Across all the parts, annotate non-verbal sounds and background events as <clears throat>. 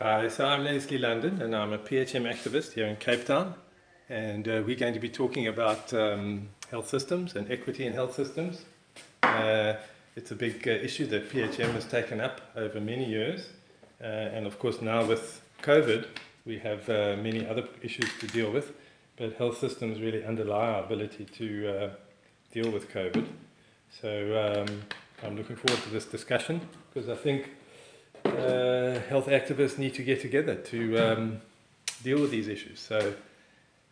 Hi, so I'm Leslie London and I'm a PHM activist here in Cape Town and uh, we're going to be talking about um, health systems and equity in health systems. Uh, it's a big uh, issue that PHM has taken up over many years and of course now with COVID we have uh, many other issues to deal with but health systems really underlie our ability to uh, deal with COVID. So um, I'm looking forward to this discussion because I think uh, health activists need to get together to um, deal with these issues. So,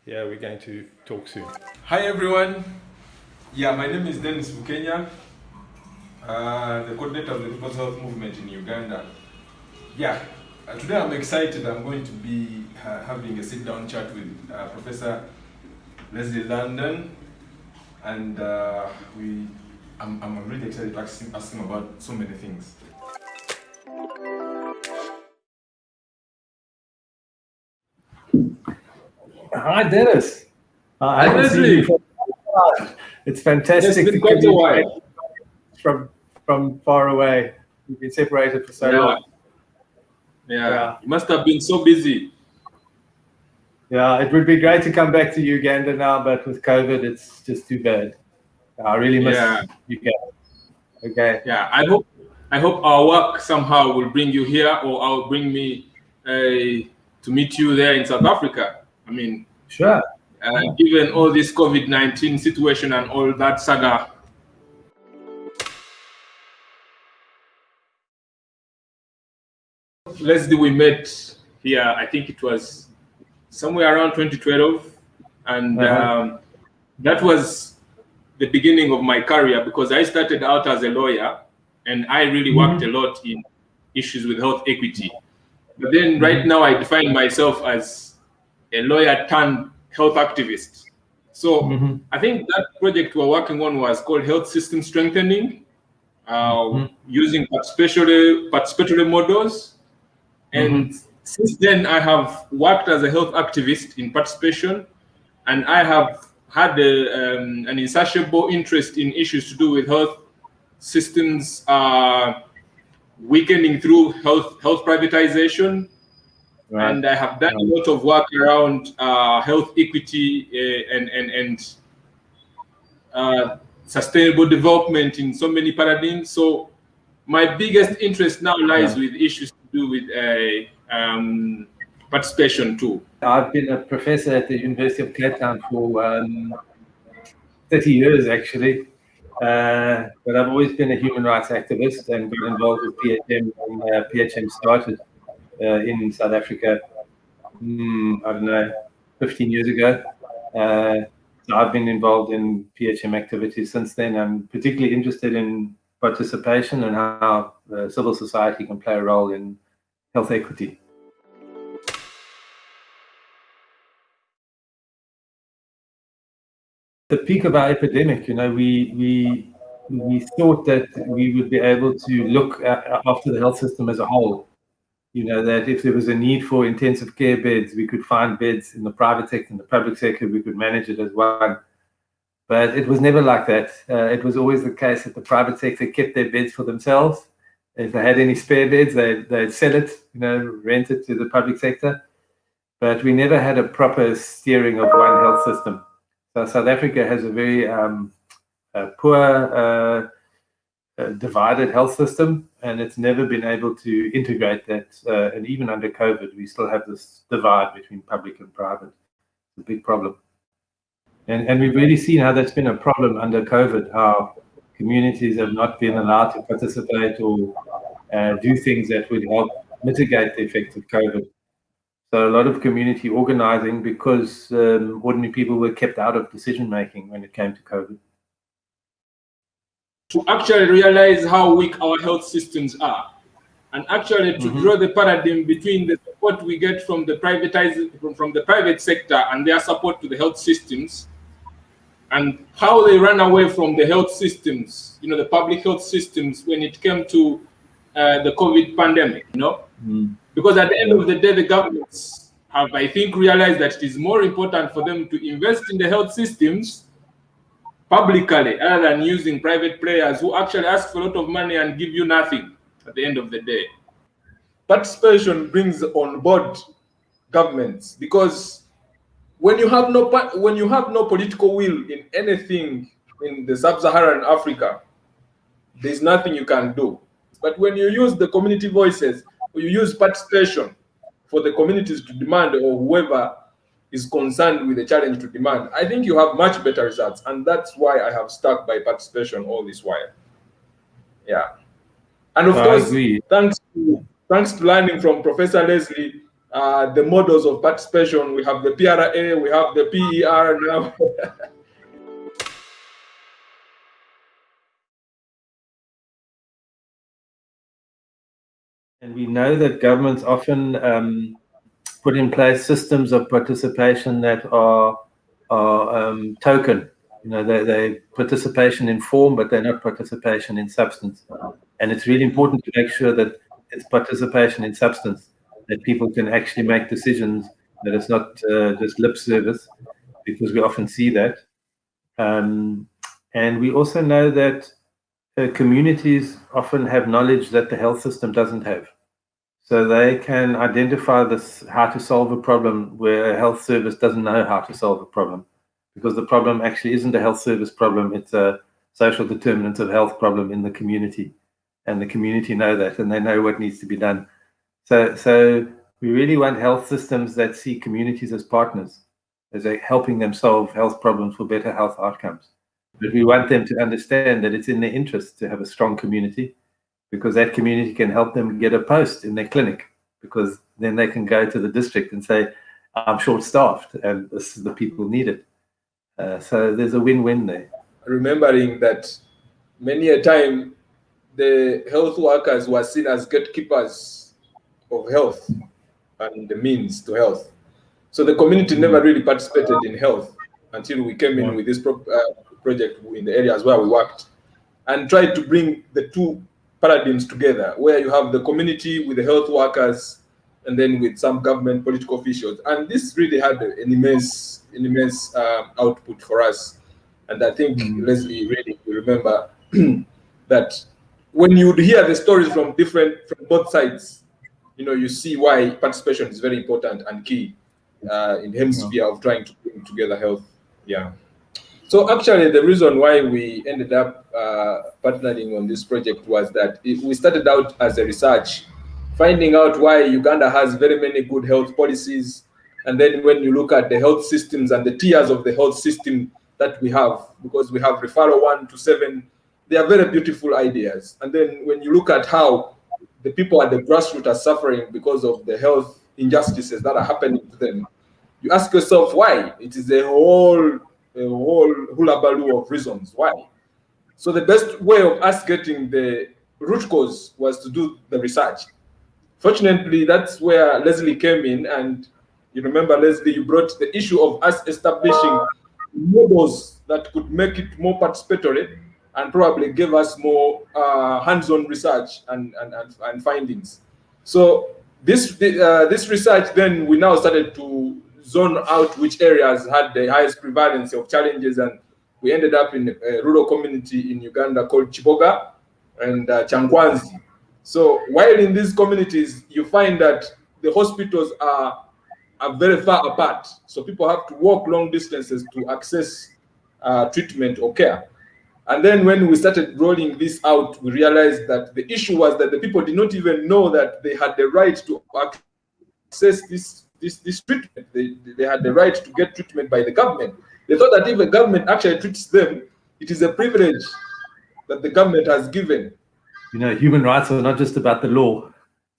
yeah, we're going to talk soon. Hi, everyone. Yeah, my name is Dennis Bukenya, uh, the coordinator of the People's Health Movement in Uganda. Yeah, uh, today I'm excited. I'm going to be uh, having a sit-down chat with uh, Professor Leslie London, and uh, we. I'm, I'm really excited to ask him, ask him about so many things. Hi, Dennis. Uh, Hi, Leslie. It's fantastic. It's been to quite a while. From from far away. We've been separated for so Yeah. long. Yeah. Yeah. you must have been so busy. Yeah, it would be great to come back to Uganda now, but with COVID, it's just too bad. I really miss Yeah. Uganda. Okay. Yeah, I hope I hope our work somehow will bring you here, or I'll bring me uh, to meet you there in South Africa. I mean, Sure. uh, given all this COVID nineteen situation and all that saga. Leslie, we met here. I think it was somewhere around 2012, and Uh-huh. um, that was the beginning of my career because I started out as a lawyer, and I really worked a lot in issues with health equity. But then, right now, I define myself as a lawyer turned health activist. So Mhm. I think that project we're working on was called Health System Strengthening, uh, Mhm. using participatory, participatory models. And since then, I have worked as a health activist in participation, and I have had a, um, an insatiable interest in issues to do with health systems uh, weakening through health health privatization, Right. and I have done a lot of work around uh, health equity uh, and and and uh, sustainable development in so many paradigms. So my biggest interest now lies with issues do with uh, um, participation too. I've been a professor at the University of Cape Town for um, 30 years, actually. Uh, but I've always been a human rights activist and got involved with PHM when uh, PHM started uh, in South Africa, mm, I don't know, 15 years ago. Uh, so I've been involved in PHM activities since then. I'm particularly interested in participation and how uh, civil society can play a role in health equity. the peak of our epidemic, you know, we we we thought that we would be able to look at, after the health system as a whole. You know, that if there was a need for intensive care beds, we could find beds in the private sector, in the public sector, we could manage it as one. But it was never like that. Uh, it was always the case that the private sector kept their beds for themselves. If they had any spare beds, they'd, they'd sell it, you know, rent it to the public sector. But we never had a proper steering of one health system. So South Africa has a very um, uh, poor, uh, uh, divided health system, and it's never been able to integrate that. Uh, and even under COVID, we still have this divide between public and private. It's a big problem. And, and we've really seen how that's been a problem under COVID, how communities have not been allowed to participate or uh, do things that would help mitigate the effects of COVID. So a lot of community organizing because um, ordinary people were kept out of decision making when it came to COVID. To actually realize how weak our health systems are, and actually to Mhm. draw the paradigm between the support we get from the privatized from, from the private sector and their support to the health systems, and how they ran away from the health systems, you know, the public health systems when it came to uh, the COVID pandemic, you know. Because at the end of the day, the governments have, I think, realized that it is more important for them to invest in the health systems publicly rather than using private players who actually ask for a lot of money and give you nothing at the end of the day. Participation brings on board governments because when you have no when you have no political will in anything in the sub-Saharan Africa, there's nothing you can do. But when you use the community voices, you use participation for the communities to demand or whoever is concerned with the challenge to demand, I think you have much better results. And that's why I have stuck by participation all this while. Yeah. And of I course, agree. thanks to thanks to learning from Professor Leslie, uh, the models of participation, we have the PRA, we have the PER now. <laughs> and we know that governments often um, put in place systems of participation that are, are um, token. You know, they, they participation in form, but they're not participation in substance. And it's really important to make sure that it's participation in substance, that people can actually make decisions, that it's not uh, just lip service, because we often see that. Um, and we also know that uh, communities often have knowledge that the health system doesn't have. So they can identify this how to solve a problem where a health service doesn't know how to solve a problem. Because the problem actually isn't a health service problem, it's a social determinants of health problem in the community. And the community know that and they know what needs to be done. So so we really want health systems that see communities as partners, as helping them solve health problems for better health outcomes. But we want them to understand that it's in their interest to have a strong community because that community can help them get a post in their clinic because then they can go to the district and say, I'm short-staffed and this is the people needed. Uh, so there's a win-win there. Remembering that many a time the health workers were seen as gatekeepers of health and the means to health. So the community never really participated in health until we came in with this pro uh, project in the areas where we worked and tried to bring the two paradigms together, where you have the community with the health workers and then with some government political officials. And this really had an immense, an immense uh, output for us. And I think mm -hmm. Leslie really remember <clears throat> that when you would hear the stories from different, from both sides, you know, you see why participation is very important and key uh, in hemisphere of trying to bring together health. Yeah. So actually, the reason why we ended up uh, partnering on this project was that we started out as a research, finding out why Uganda has very many good health policies. And then when you look at the health systems and the tiers of the health system that we have, because we have referral one to seven, they are very beautiful ideas. And then when you look at how the people at the grassroots are suffering because of the health injustices that are happening to them, you ask yourself why. It is a whole a whole hullabaloo of reasons why. So the best way of us getting the root cause was to do the research. Fortunately, that's where Leslie came in, and you remember, Leslie, you brought the issue of us establishing models that could make it more participatory and probably give us more uh, hands-on research and, and, and, and, findings. So this, uh, this research, then we now started to zone out which areas had the highest prevalence of challenges and we ended up in a rural community in Uganda called Kiboga and uh, Kyankwanzi. So while in these communities, you find that the hospitals are, are very far apart. So people have to walk long distances to access uh, treatment or care. And then when we started rolling this out, we realized that the issue was that the people did not even know that they had the right to access this this, this treatment. They, they had the right to get treatment by the government. They thought that if the government actually treats them, it is a privilege that the government has given. You know, human rights are not just about the law,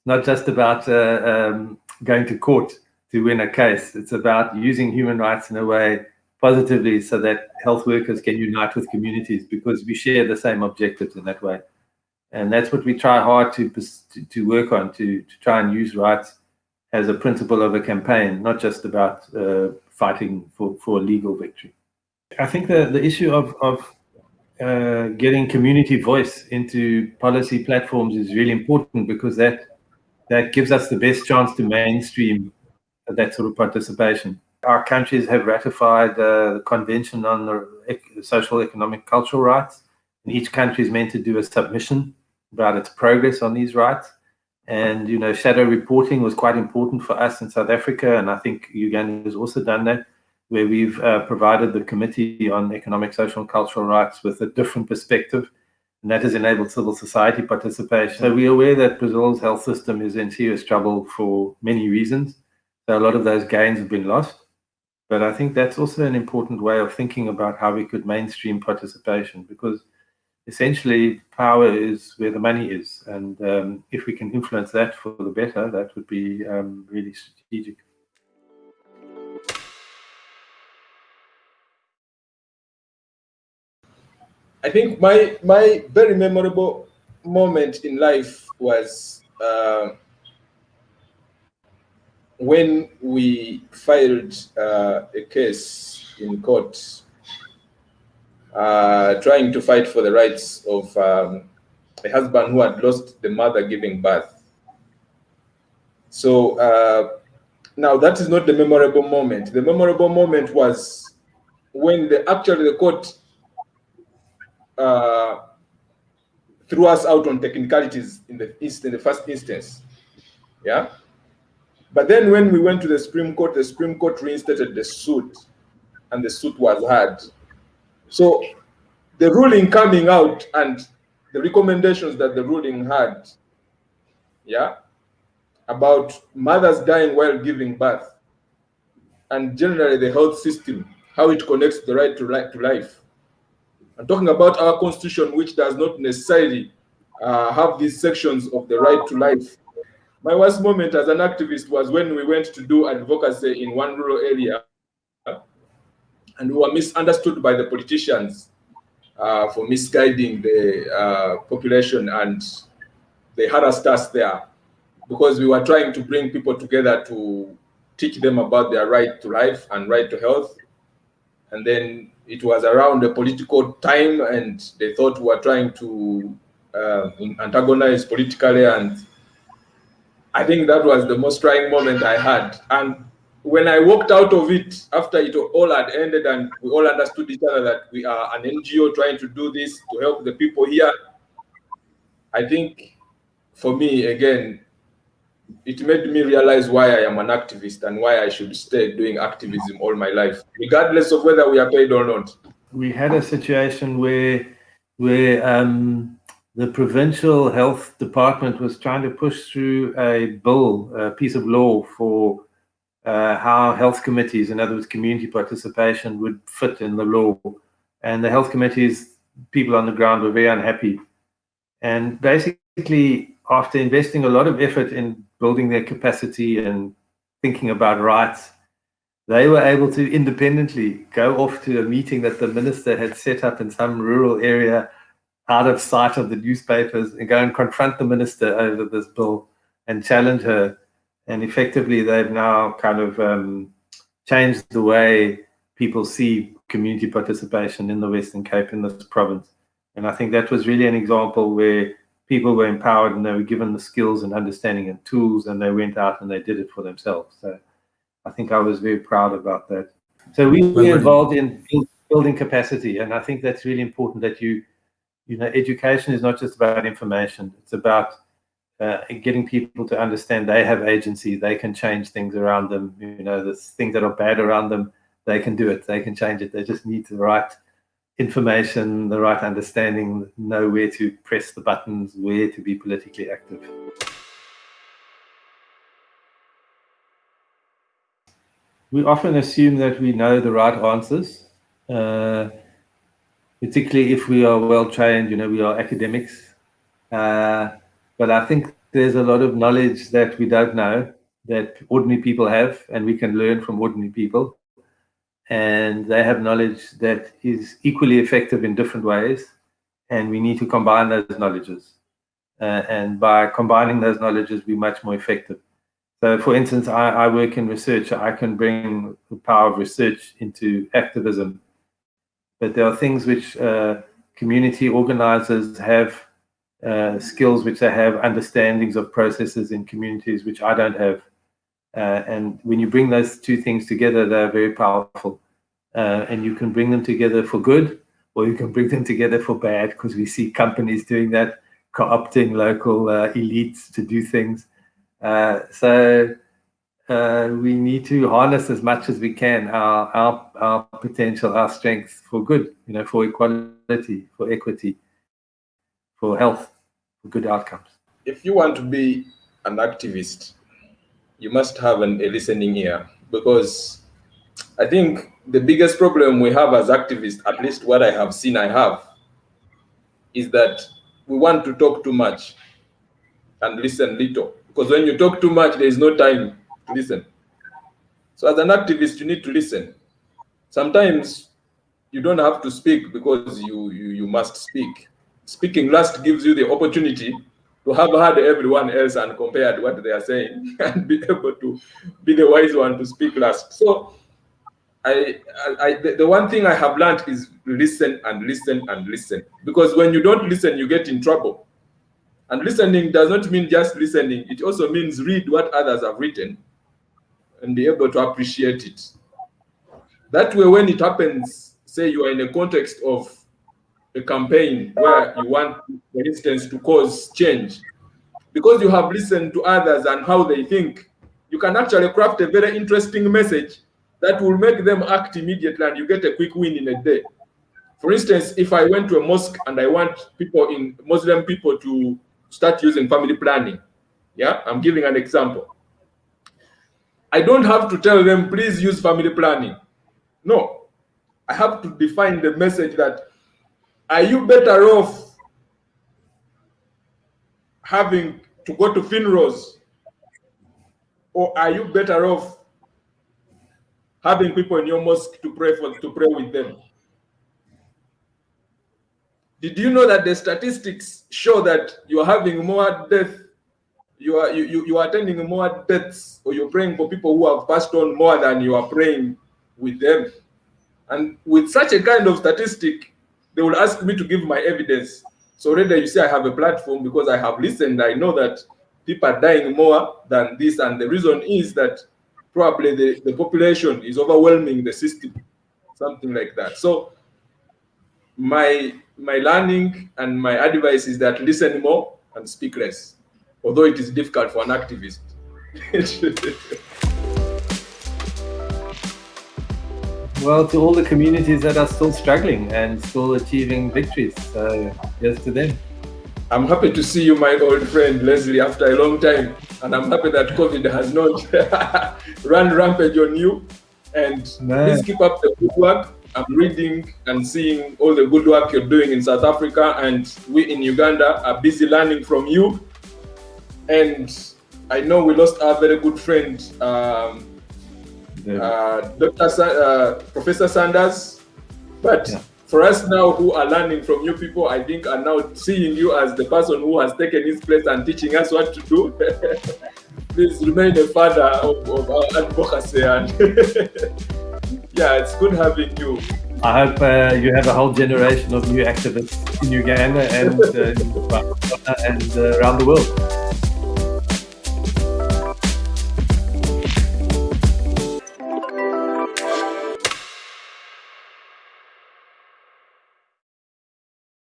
not just about uh, um, going to court to win a case. It's about using human rights in a way positively so that health workers can unite with communities because we share the same objectives in that way. And that's what we try hard to, to, to work on, to, to try and use rights as a principle of a campaign, not just about uh, fighting for, for legal victory. I think the, the issue of, of uh, getting community voice into policy platforms is really important because that that gives us the best chance to mainstream that sort of participation. Our countries have ratified the Convention on the Social, Economic, Cultural Rights, and each country is meant to do a submission about its progress on these rights. And, you know, shadow reporting was quite important for us in South Africa, and I think Uganda has also done that, where we've uh, provided the Committee on Economic, Social and Cultural Rights with a different perspective, and that has enabled civil society participation. So we're aware that Brazil's health system is in serious trouble for many reasons. So a lot of those gains have been lost. But I think that's also an important way of thinking about how we could mainstream participation because essentially power is where the money is. And um, if we can influence that for the better, that would be um, really strategic. I think my my very memorable moment in life was uh, when we filed uh, a case in court uh, trying to fight for the rights of um, a husband who had lost the mother giving birth. So uh, now that is not the memorable moment. The memorable moment was when the actually the court uh, threw us out on technicalities in the in the first instance. Yeah. But then when we went to the Supreme Court, the Supreme Court reinstated the suit and the suit was heard. So the ruling coming out and the recommendations that the ruling had, yeah, about mothers dying while giving birth, and generally the health system, how it connects the right to, to life. I'm talking about our constitution, which does not necessarily uh, have these sections of the right to life. My worst moment as an activist was when we went to do advocacy in one rural area and we were misunderstood by the politicians uh, for misguiding the uh, population and they harassed us there because we were trying to bring people together to teach them about their right to life and right to health. And then it was around the political time and they thought we were trying to uh, antagonize politically and I think that was the most trying moment I had. And when I walked out of it after it all had ended and we all understood each other that we are an NGO trying to do this to help the people here, I think for me, again, it made me realize why I am an activist and why I should stay doing activism all my life, regardless of whether we are paid or not. We had a situation where, where um, the provincial health department was trying to push through a bill, a piece of law for uh, how health committees, in other words, community participation would fit in the law. And the health committees, people on the ground were very unhappy. And basically, after investing a lot of effort in building their capacity and thinking about rights, they were able to independently go off to a meeting that the minister had set up in some rural area out of sight of the newspapers and go and confront the minister over this bill and challenge her and effectively they've now kind of um, changed the way people see community participation in the Western Cape in this province. And I think that was really an example where people were empowered and they were given the skills and understanding and tools and they went out and they did it for themselves. So I think I was very proud about that. So we were involved in building capacity and I think that's really important that you, you know, education is not just about information. It's about uh, getting people to understand they have agency, they can change things around them. You know, the things that are bad around them, they can do it, they can change it. They just need the right information, the right understanding, know where to press the buttons, where to be politically active. We often assume that we know the right answers, uh, particularly if we are well trained, you know, we are academics. Uh, but I think there's a lot of knowledge that we don't know that ordinary people have, and we can learn from ordinary people. And they have knowledge that is equally effective in different ways, and we need to combine those knowledges. Uh, and by combining those knowledges, we're much more effective. So, for instance, I, I work in research. I can bring the power of research into activism. But there are things which uh, community organizers have uh, skills which they have, understandings of processes in communities which I don't have. Uh, and when you bring those two things together, they're very powerful. Uh, and you can bring them together for good, or you can bring them together for bad, because we see companies doing that, co-opting local uh, elites to do things. Uh, so uh, we need to harness as much as we can our, our, our potential, our strengths for good, you know, for equality, for equity, for health, for good outcomes. If you want to be an activist, you must have an, a listening ear because I think the biggest problem we have as activists, at least what I have seen I have, is that we want to talk too much and listen little. Because when you talk too much, there is no time to listen. So as an activist, you need to listen. Sometimes you don't have to speak because you, you, you must speak. Speaking last gives you the opportunity to have heard everyone else and compared what they are saying <laughs> and be able to be the wise one to speak last. So I, I, the, the one thing I have learned is listen and listen and listen. Because when you don't listen, you get in trouble. And listening does not mean just listening. It also means read what others have written and be able to appreciate it. That way, when it happens, say you are in a context of a campaign where you want, for instance, to cause change, because you have listened to others and how they think, you can actually craft a very interesting message that will make them act immediately and you get a quick win in a day. For instance, if I went to a mosque and I want people in Muslim people to start using family planning, yeah, I'm giving an example. I don't have to tell them, please use family planning. No, I have to define the message that are you better off having to go to funerals? Or are you better off having people in your mosque to pray for to pray with them? Did you know that the statistics show that you're having more death you are you, you, you are attending more deaths or you're praying for people who have passed on more than you are praying with them? And with such a kind of statistic they will ask me to give my evidence. So already you see i have a platform because i have listened i know that people are dying more than this. And the reason is that probably the, the population is overwhelming the system something like that. So my my learning and my advice is that listen more and speak less although it is difficult for an activist. <laughs> well, to all the communities that are still struggling and still achieving victories, so yes to them. I'm happy to see you, my old friend Leslie, after a long time. And I'm happy that COVID has not <laughs> run rampage on you. And no. please keep up the good work. I'm reading and seeing all the good work you're doing in South Africa. And we in Uganda are busy learning from you. And I know we lost our very good friend, um, uh, Dr. Sa uh, Professor Sanders. But yeah. for us now who are learning from you people, I think are now seeing you as the person who has taken his place and teaching us what to do. <laughs> Please remain a father of, of our advocacy. And <laughs> yeah, it's good having you. I hope uh, you have a whole generation of new activists in Uganda and, uh, and uh, around the world.